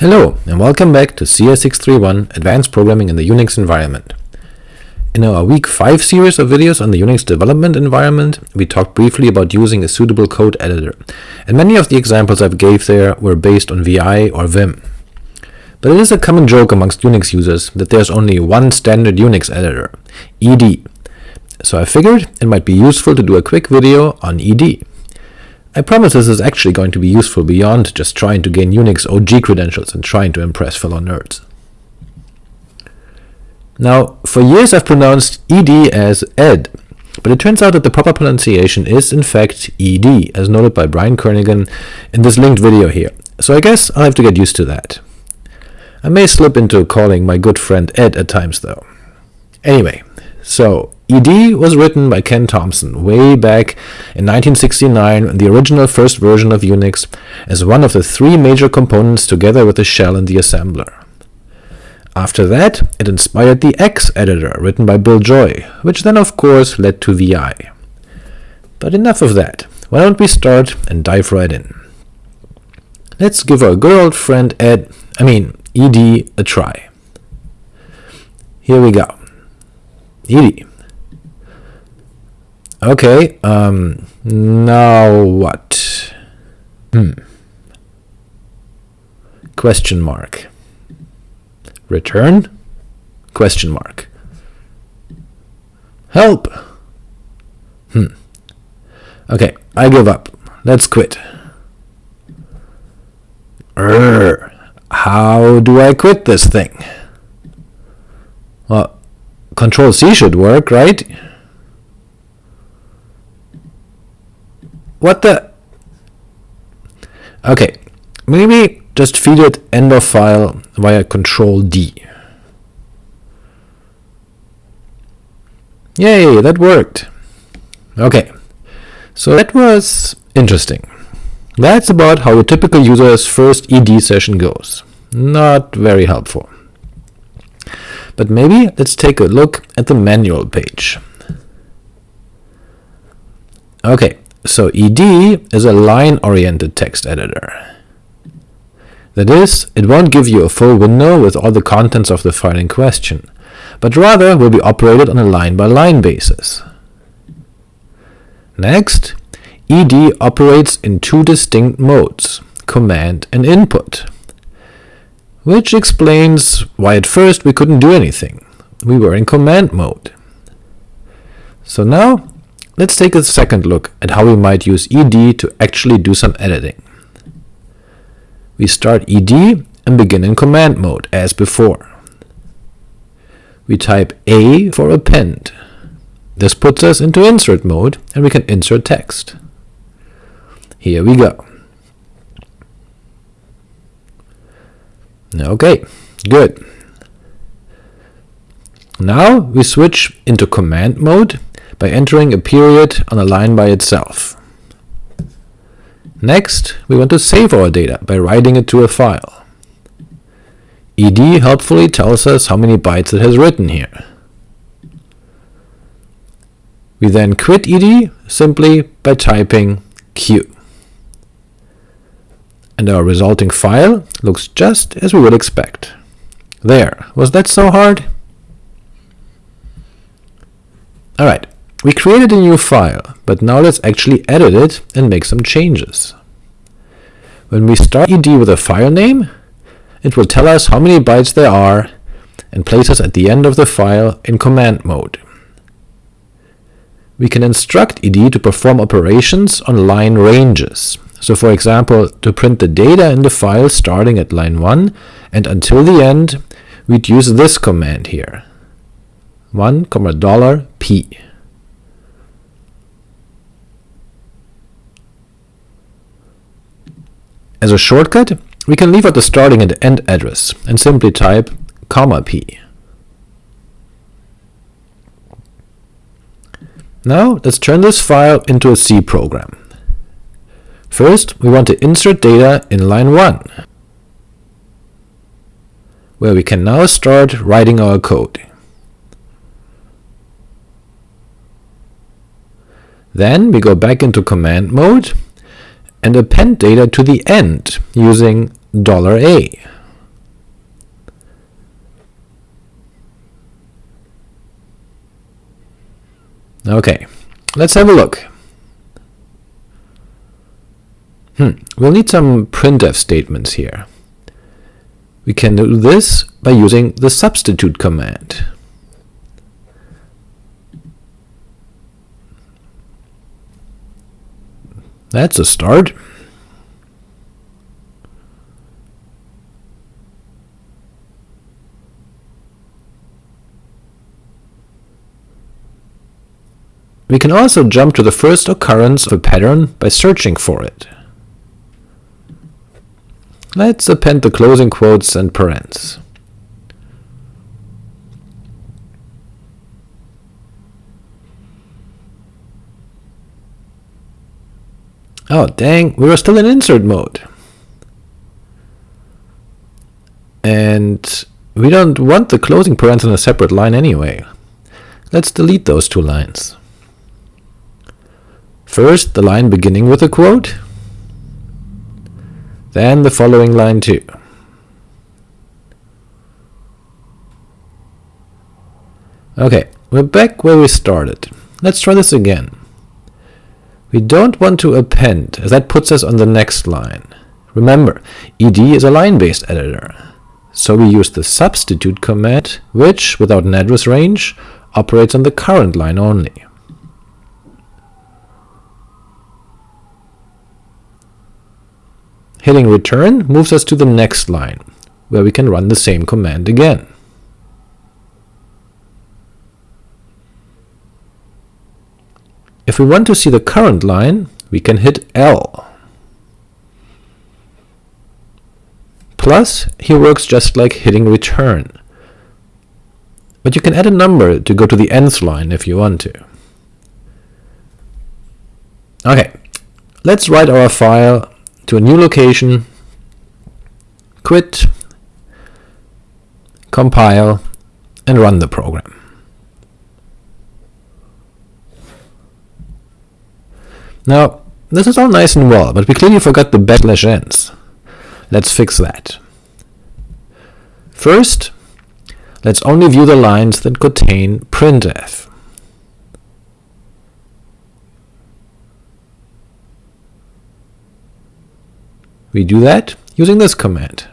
Hello, and welcome back to CS631 Advanced Programming in the Unix Environment. In our Week 5 series of videos on the Unix development environment, we talked briefly about using a suitable code editor, and many of the examples I've gave there were based on VI or Vim. But it is a common joke amongst Unix users that there's only one standard Unix editor, ed. So I figured it might be useful to do a quick video on ed. I promise this is actually going to be useful beyond just trying to gain Unix OG credentials and trying to impress fellow nerds. Now, for years I've pronounced ed as ed, but it turns out that the proper pronunciation is in fact ed, as noted by Brian Kernighan in this linked video here, so I guess I'll have to get used to that. I may slip into calling my good friend Ed at times though. Anyway, so ed was written by Ken Thompson way back in 1969 in the original first version of Unix as one of the three major components together with the shell and the assembler. After that, it inspired the ex editor written by Bill Joy, which then of course led to VI. But enough of that, why don't we start and dive right in. Let's give our good old friend Ed, I mean ed, a try. Here we go. ed. Okay, um, now what? Hmm. Question mark. Return? Question mark. Help! Hmm. Okay, I give up. Let's quit. Urgh. How do I quit this thing? Well, Control C should work, right? What the? Okay, maybe just feed it end of file via Control D. Yay, that worked. Okay, so that was interesting. That's about how a typical user's first ed session goes. Not very helpful. But maybe let's take a look at the manual page. Okay, so ed is a line-oriented text editor. That is, it won't give you a full window with all the contents of the file in question, but rather will be operated on a line-by-line -line basis. Next, ed operates in two distinct modes, command and input, which explains why at first we couldn't do anything. We were in command mode. So now, let's take a second look at how we might use ed to actually do some editing. We start ed and begin in command mode, as before. We type A for append. This puts us into insert mode, and we can insert text. Here we go. Okay, good. Now we switch into command mode by entering a period on a line by itself. Next, we want to save our data by writing it to a file. ed helpfully tells us how many bytes it has written here. We then quit ed simply by typing q and our resulting file looks just as we would expect. There, was that so hard? Alright, we created a new file, but now let's actually edit it and make some changes. When we start ed with a file name, it will tell us how many bytes there are and place us at the end of the file in command mode. We can instruct ed to perform operations on line ranges, so for example, to print the data in the file starting at line 1 and until the end, we'd use this command here, 1, dollar $p. As a shortcut, we can leave out the starting and end address and simply type comma p. Now let's turn this file into a C program. First, we want to insert data in line 1, where we can now start writing our code. Then we go back into command mode and append data to the end using $a. Okay, let's have a look. Hmm. We'll need some printf statements here. We can do this by using the substitute command. That's a start. We can also jump to the first occurrence of a pattern by searching for it. Let's append the closing quotes and parens. Oh dang, we were still in insert mode. And we don't want the closing parens in a separate line anyway. Let's delete those two lines. First, the line beginning with a quote, then the following line too. Okay, we're back where we started. Let's try this again. We don't want to append, as that puts us on the next line. Remember, ed is a line-based editor, so we use the substitute command, which, without an address range, operates on the current line only. Hitting return moves us to the next line, where we can run the same command again. If we want to see the current line, we can hit L. Plus, here works just like hitting return. But you can add a number to go to the nth line if you want to. Okay, let's write our file to a new location, quit, compile, and run the program. Now, this is all nice and well, but we clearly forgot the backslash n's. Let's fix that. First, let's only view the lines that contain printf. We do that using this command.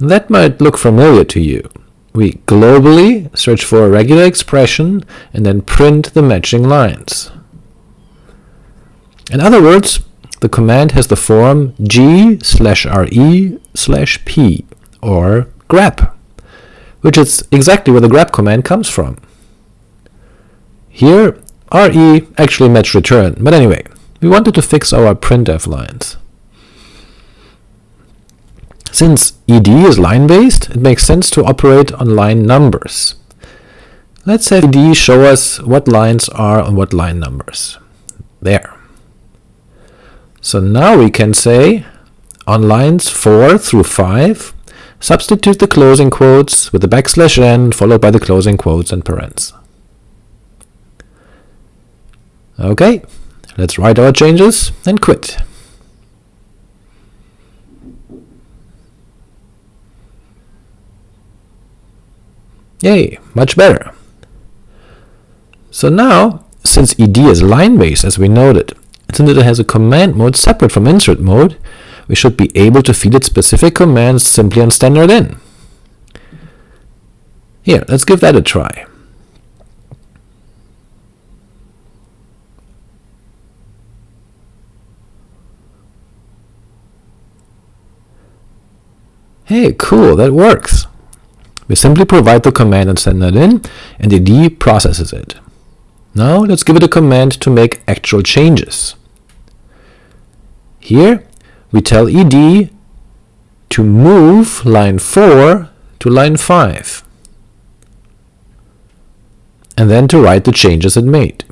That might look familiar to you. We globally search for a regular expression and then print the matching lines. In other words, the command has the form g slash re slash p, or grep, which is exactly where the grep command comes from. Here, re actually matched return, but anyway, we wanted to fix our printf lines. Since ed is line-based, it makes sense to operate on line numbers. Let's have ed show us what lines are on what line numbers. There. So now we can say, on lines 4 through 5, substitute the closing quotes with the backslash n followed by the closing quotes and parens. Okay, let's write our changes and quit. Yay, much better. So now, since ed is line-based as we noted, since it has a command mode separate from insert mode, we should be able to feed it specific commands simply on standard in. Here, let's give that a try. Hey, cool, that works. We simply provide the command and send that in, and the D processes it. Now let's give it a command to make actual changes. Here we tell ed to move line 4 to line 5, and then to write the changes it made.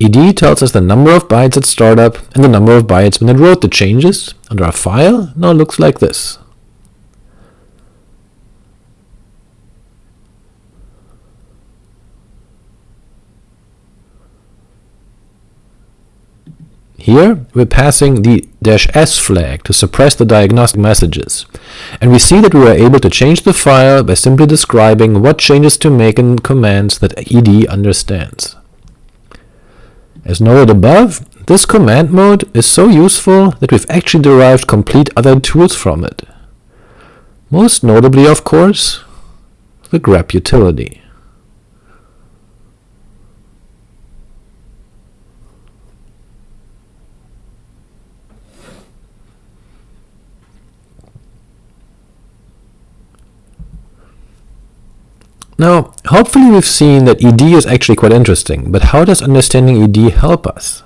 Ed tells us the number of bytes at startup and the number of bytes when it wrote the changes, and our file now looks like this. Here, we're passing the "-s flag to suppress the diagnostic messages, and we see that we were able to change the file by simply describing what changes to make in commands that ed understands. As noted above, this command mode is so useful that we've actually derived complete other tools from it. Most notably, of course, the grep utility. Now, hopefully we've seen that ed is actually quite interesting, but how does understanding ed help us?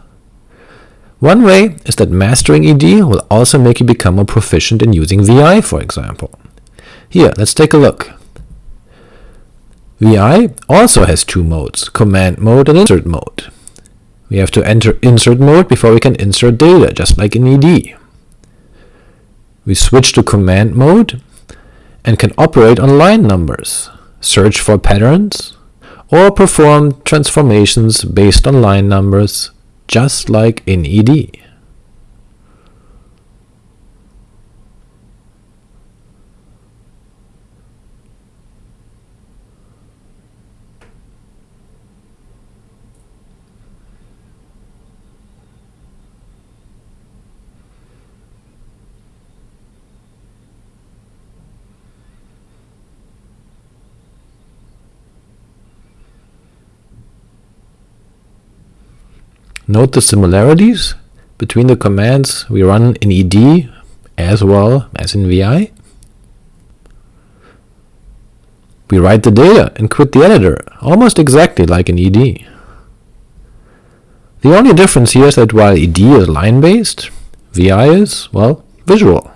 One way is that mastering ed will also make you become more proficient in using vi, for example. Here, let's take a look. vi also has two modes, command mode and insert mode. We have to enter insert mode before we can insert data, just like in ed. We switch to command mode and can operate on line numbers search for patterns, or perform transformations based on line numbers, just like in ed. Note the similarities between the commands we run in ed as well as in vi. We write the data and quit the editor, almost exactly like in ed. The only difference here is that while ed is line-based, vi is, well, visual.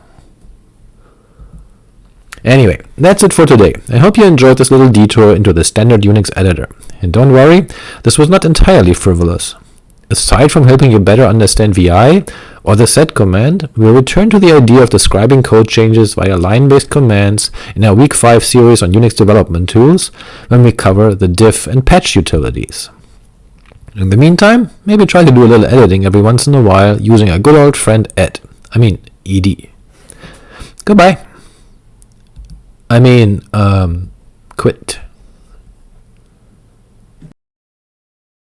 Anyway, that's it for today. I hope you enjoyed this little detour into the standard Unix editor. And don't worry, this was not entirely frivolous. Aside from helping you better understand vi, or the sed command, we'll return to the idea of describing code changes via line-based commands in our Week 5 series on Unix development tools, when we cover the diff and patch utilities. In the meantime, maybe try to do a little editing every once in a while using our good old friend ed, I mean ed. Goodbye. I mean, um, quit.